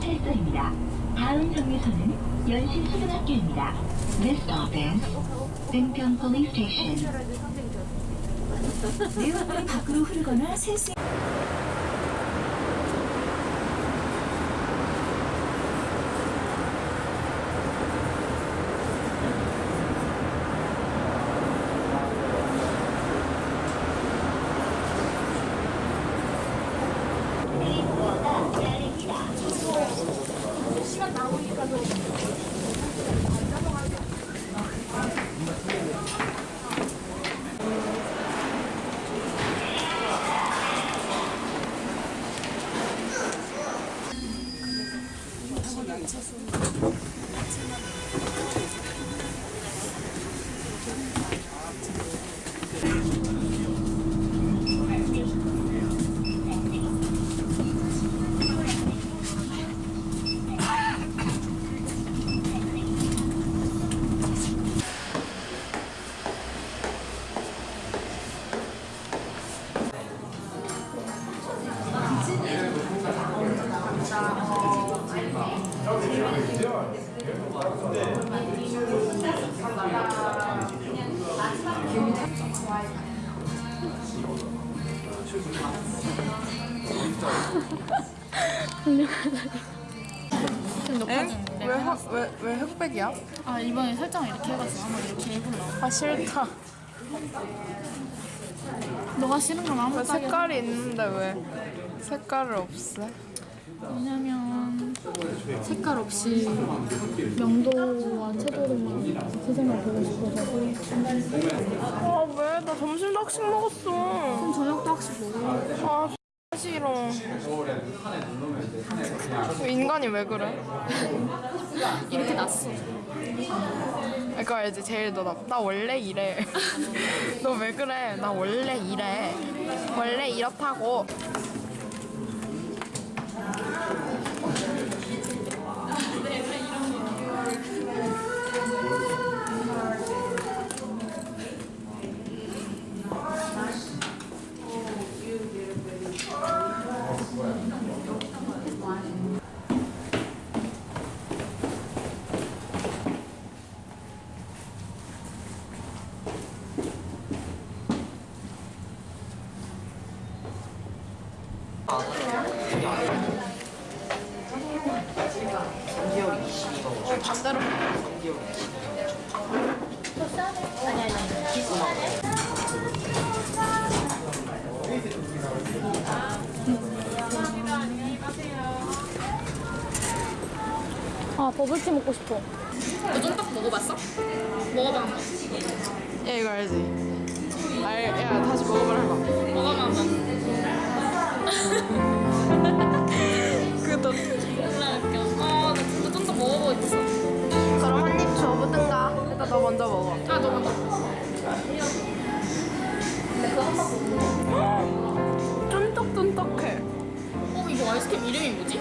바랍니다. 다음 정류소는 연신 초등학교입니다. This stop is 은평 Police Station. 내용물이 밖으로 흐르거나 셀수 미쳤어. 좀 높아지는데. 왜, 하, 왜, 왜 흑백이야? 아 이번에 설정 이렇게 해가지고 한번 이렇게 해볼라. 아 싫다 너가 싫은 건 아무 왜 짝이야. 색깔이 있는데 왜 색깔을 없애? 왜냐면 색깔 없이 명도와 채도로만 세상을 보고 싶어서 아 왜? 나 점심도 학식 먹었어 그럼 저녁도 학식 싫어 인간이 왜 그래? 이렇게 났어. 그러니까 이제 제일 너 나, 나 원래 이래 너 왜 그래? 나 원래 이래 원래 이렇다고 반대로 아 버블티 먹고 싶어. 너 쫀떡 먹어봤어? 먹어봐. 야 이거 알지? 알, 줘보든가 일단 너 먼저 먹어 아 너 먼저. 쫀득쫀득해 어 이거 아이스크림 이름이 뭐지?